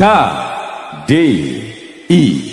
K D I.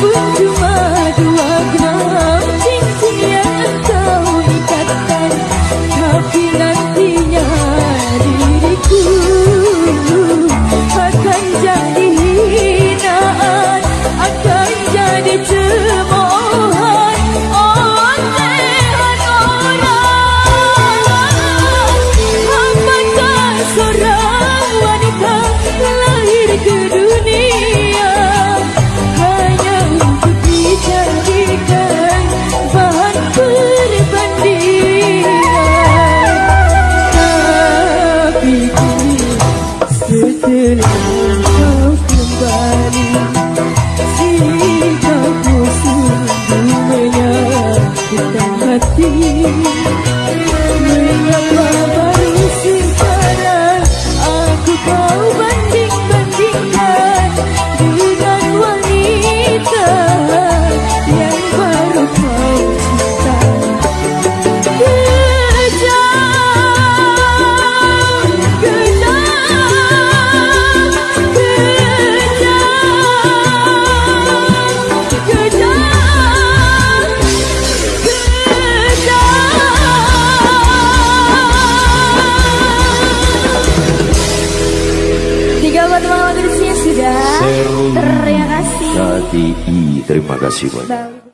Ooh, banyak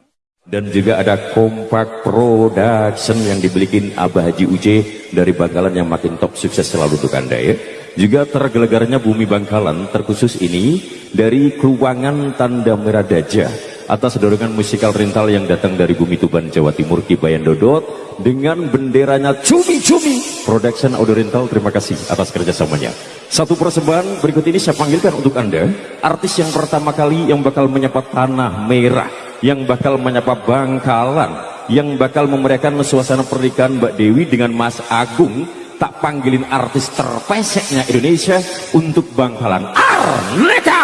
dan juga ada Kompak Production yang dibelikin Abah Haji Uce dari Bangkalan yang makin top sukses selalu untuk anda ya. Juga tergelegarnya Bumi Bangkalan terkhusus ini dari Keluangan Tanda Merah Daja atas dorongan musikal rental yang datang dari Bumi Tuban Jawa Timur Kibayan Dodot dengan benderanya cumi-cumi Production Audio Rental. Terima kasih atas kerjasamanya. Satu persembahan berikut ini saya panggilkan untuk Anda, artis yang pertama kali yang bakal menyapa tanah merah yang bakal menyapa Bangkalan yang bakal memeriahkan suasana pernikahan Mbak Dewi dengan Mas Agung. Tak panggilin artis terpeseknya Indonesia untuk Bangkalan. Arneka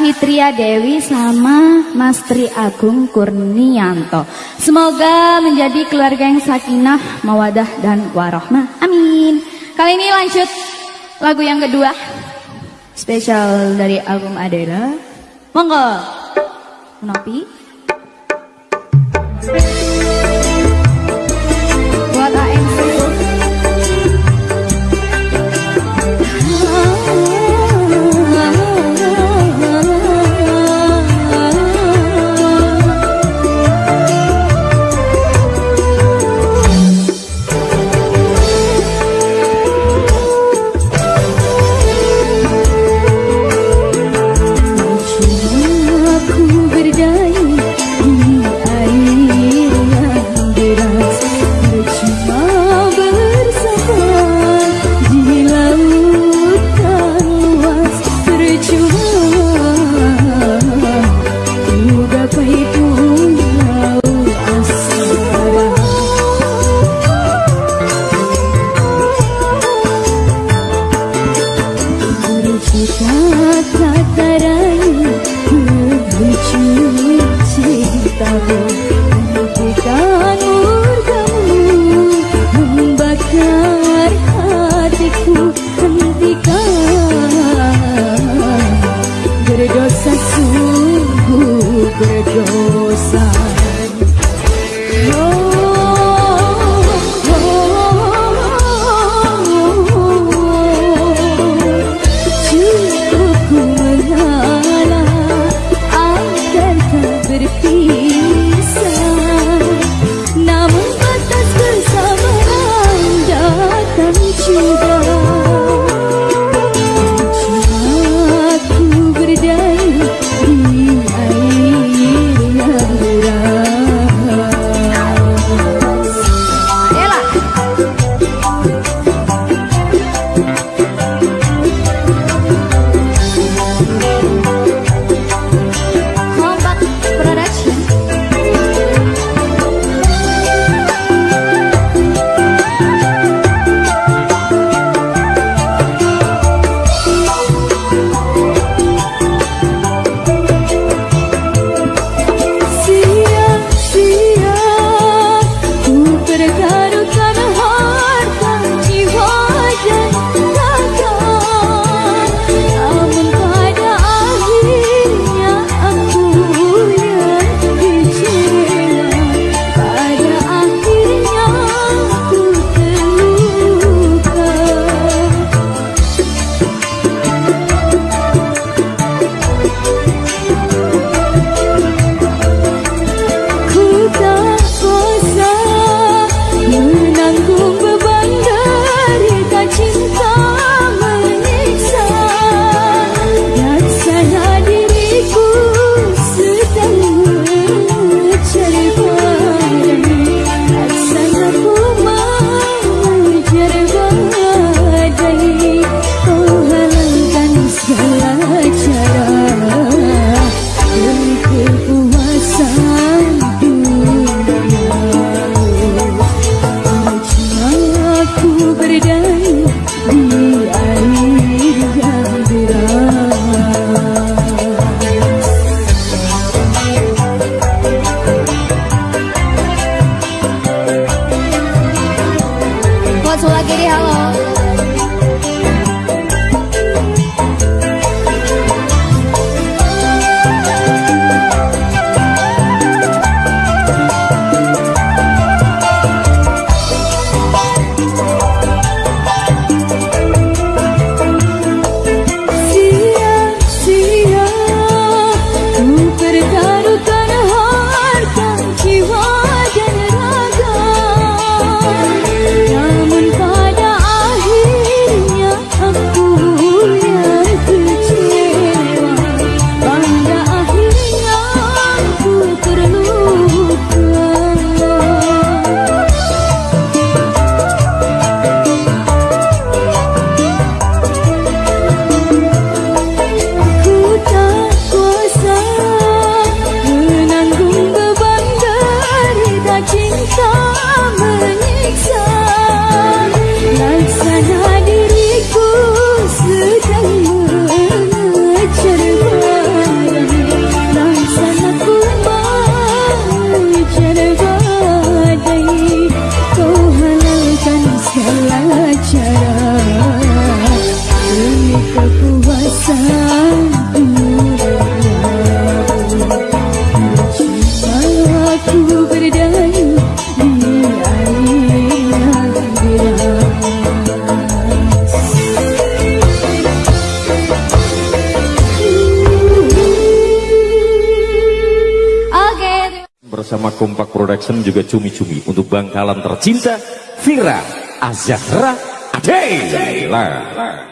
Fitria Dewi sama Mas Tri Agung Kurnianto. Semoga menjadi keluarga yang sakinah, mawadah dan warohmah. Amin. Kali ini lanjut lagu yang kedua. Spesial dari album Adela. Monggo. Menapi. Production juga cumi-cumi untuk bangkalan tercinta Vira Azahra Adela.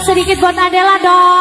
Sedikit buat Adela dong.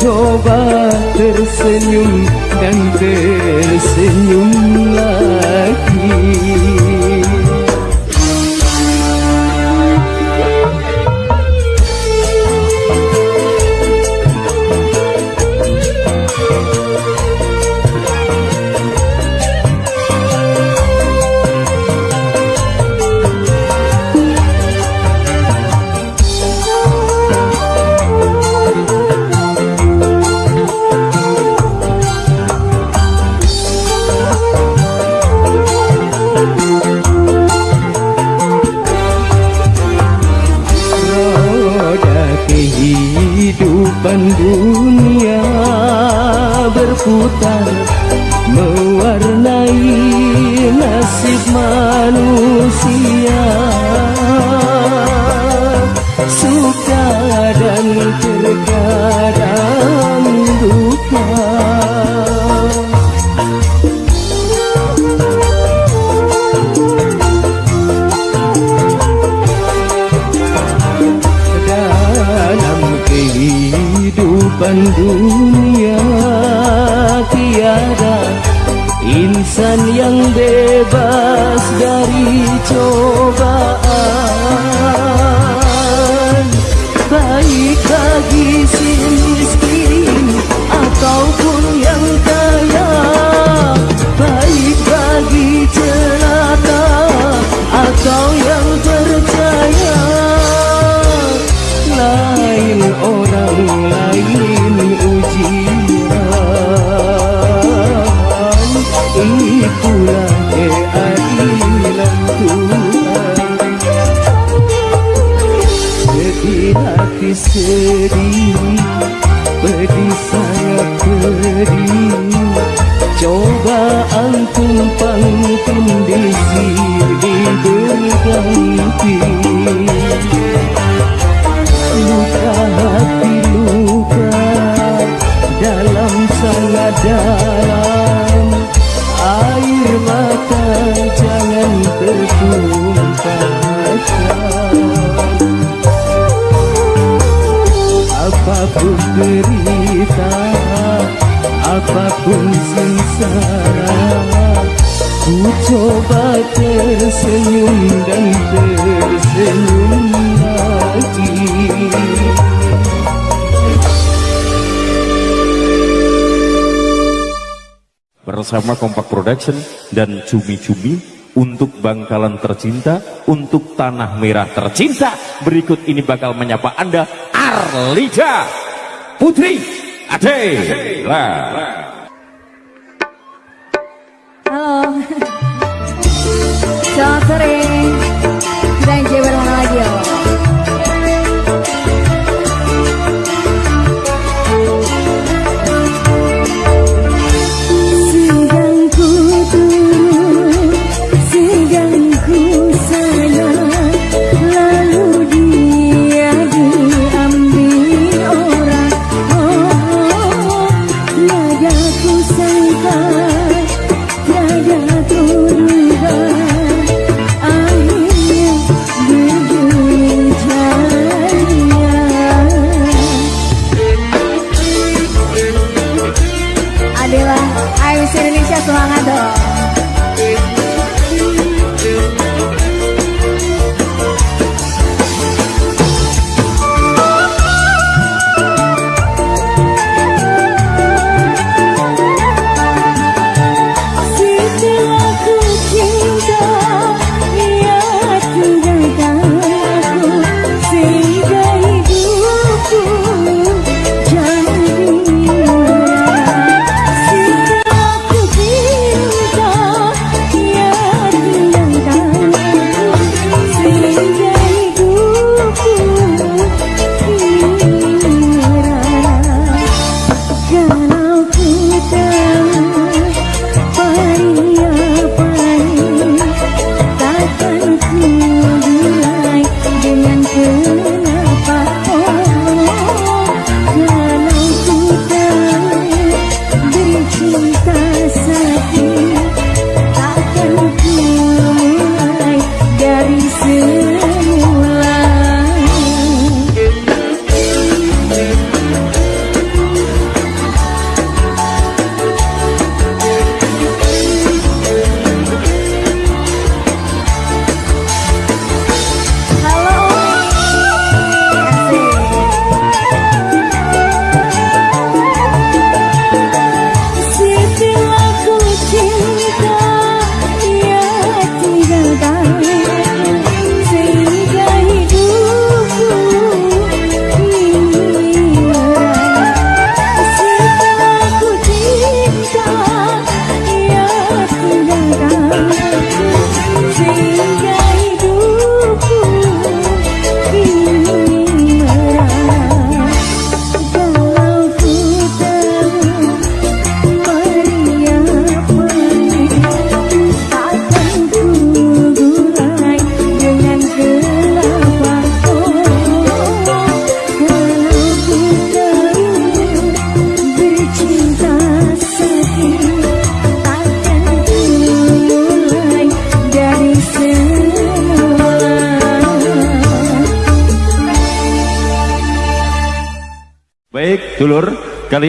Coba tersenyum dan tersenyum lagi Production dan cumi-cumi untuk bangkalan tercinta, untuk tanah merah tercinta. Berikut ini bakal menyapa Anda Arlija Putri Ade. Ade.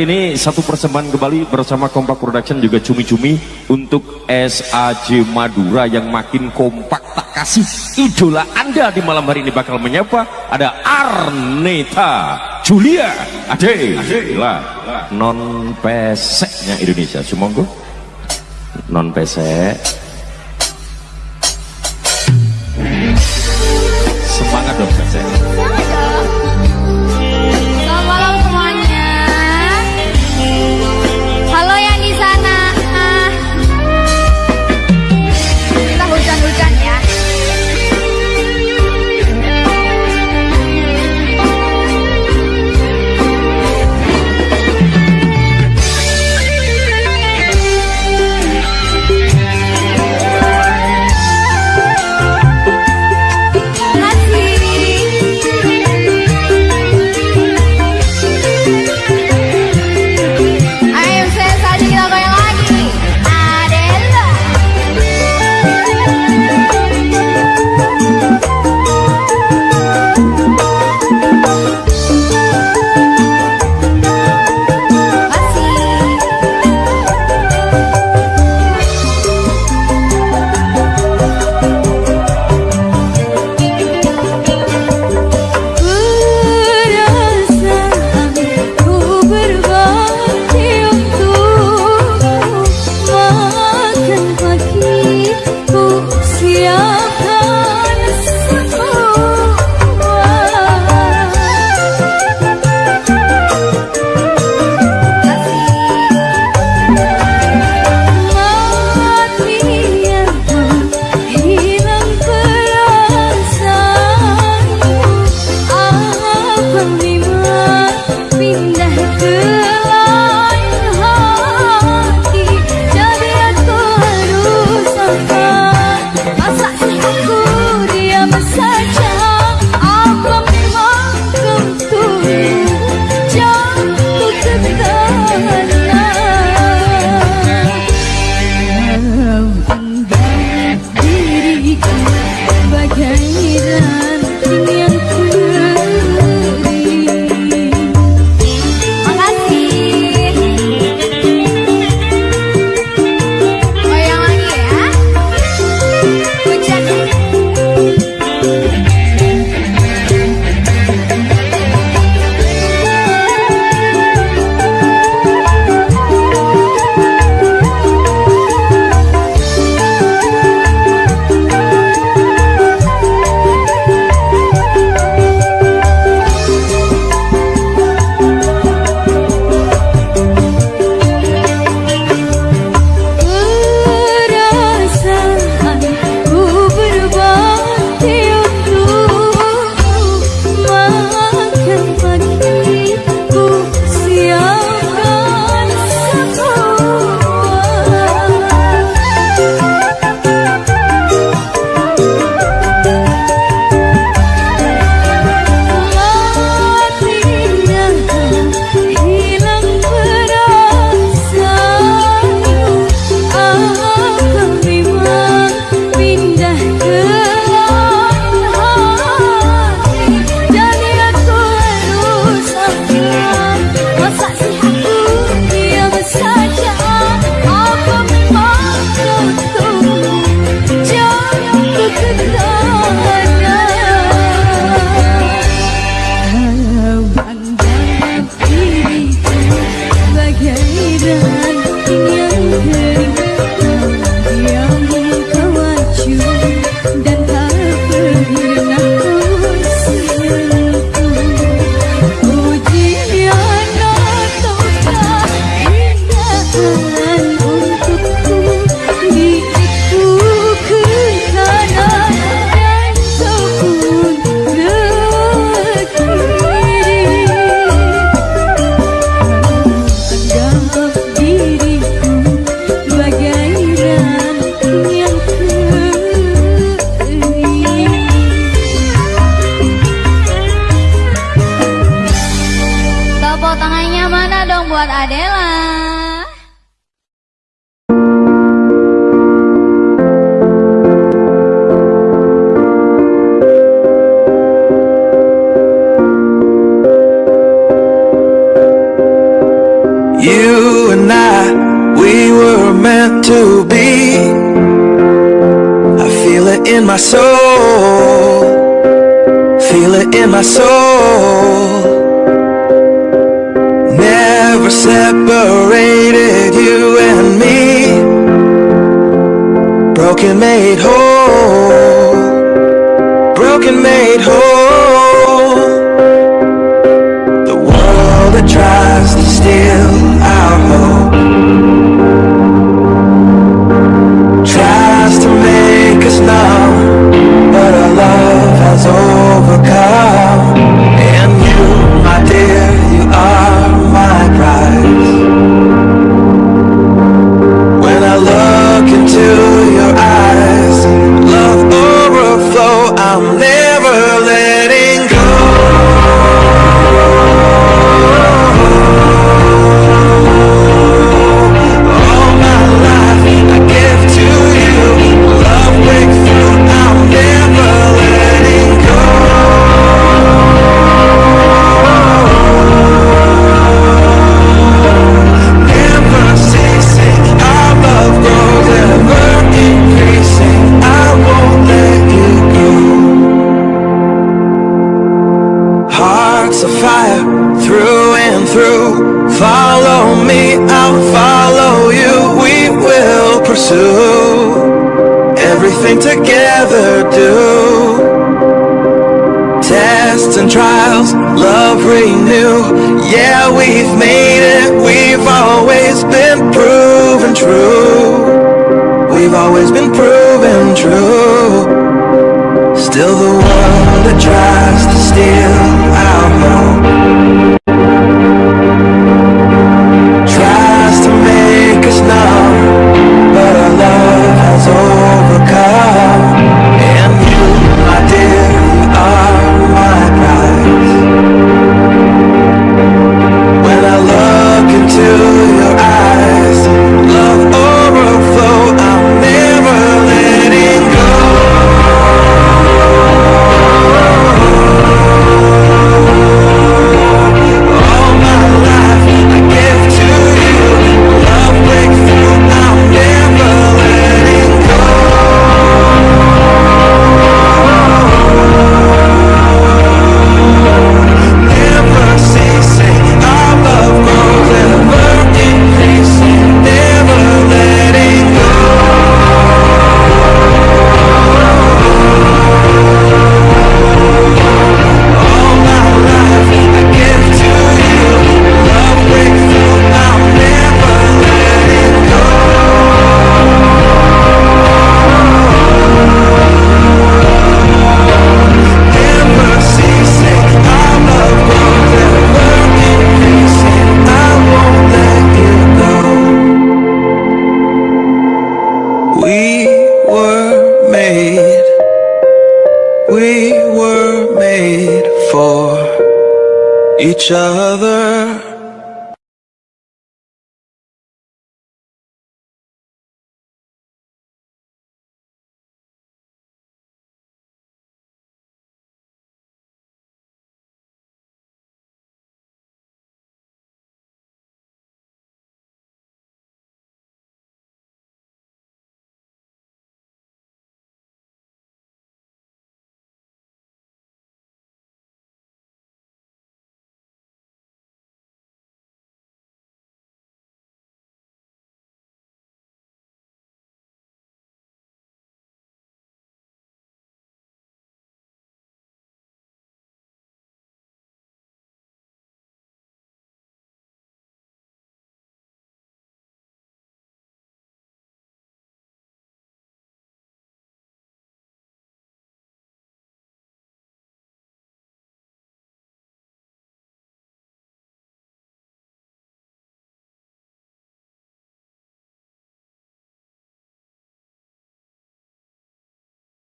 Kali ini satu persembahan kembali bersama Kompak Production juga cumi-cumi untuk SAJ Madura yang makin kompak. Tak kasih idola Anda di malam hari ini bakal menyapa ada Arneta Julia. Ade non peseknya Indonesia. Semoga non pesek.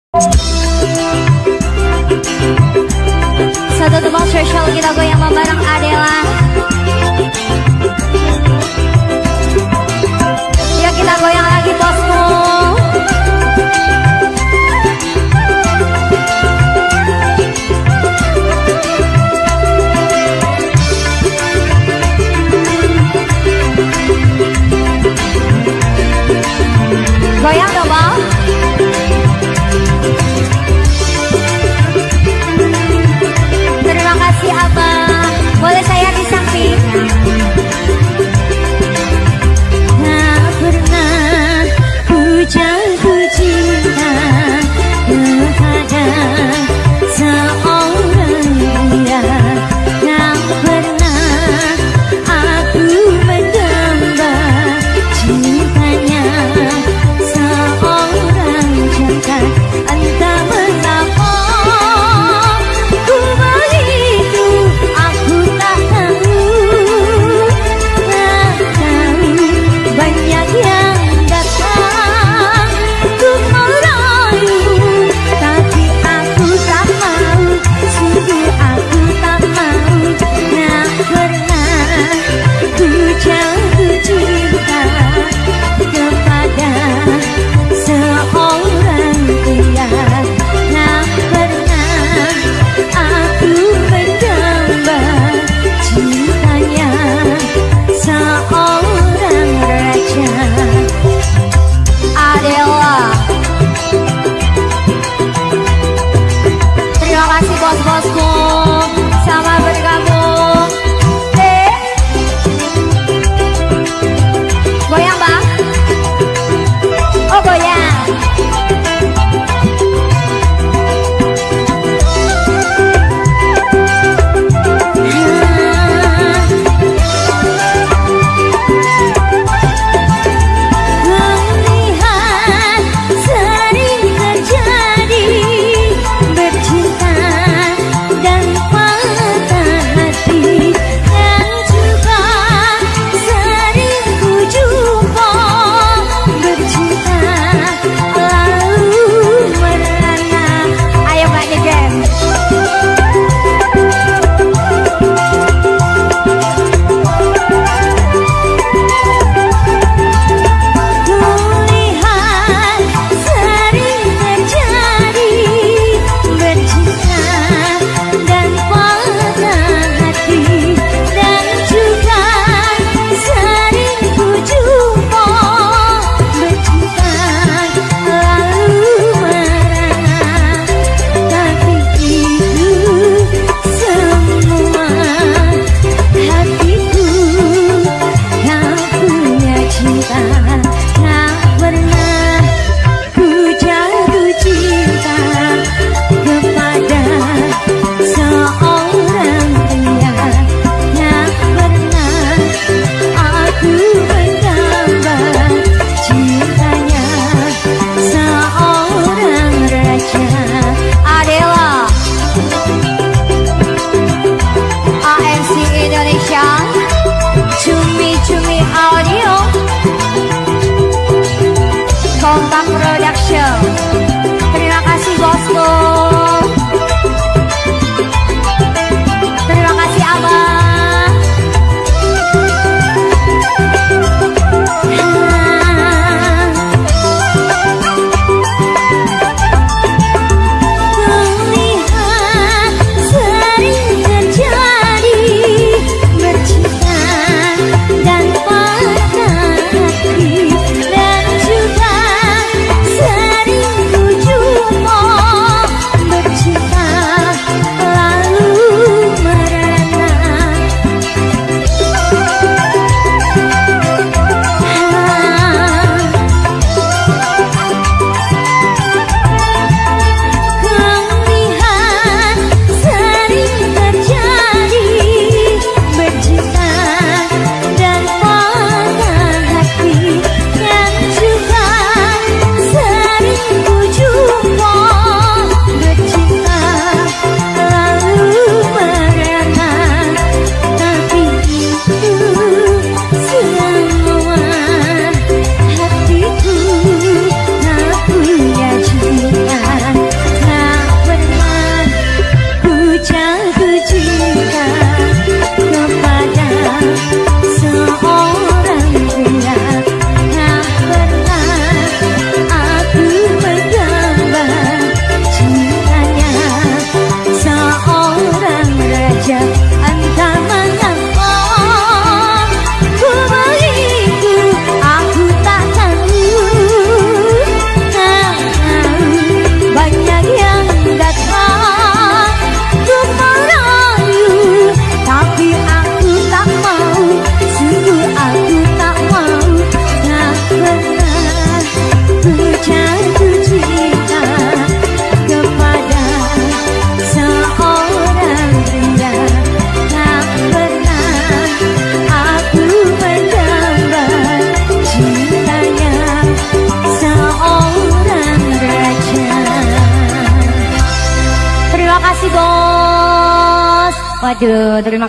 Satu tempat spesial kita goyang bareng Adela. Yuk kita goyang lagi bosku. Goyang dong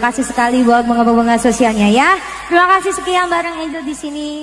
kasih sekali buat bunga-bunga sosialnya ya. Terima kasih sekian bareng Angel di sini.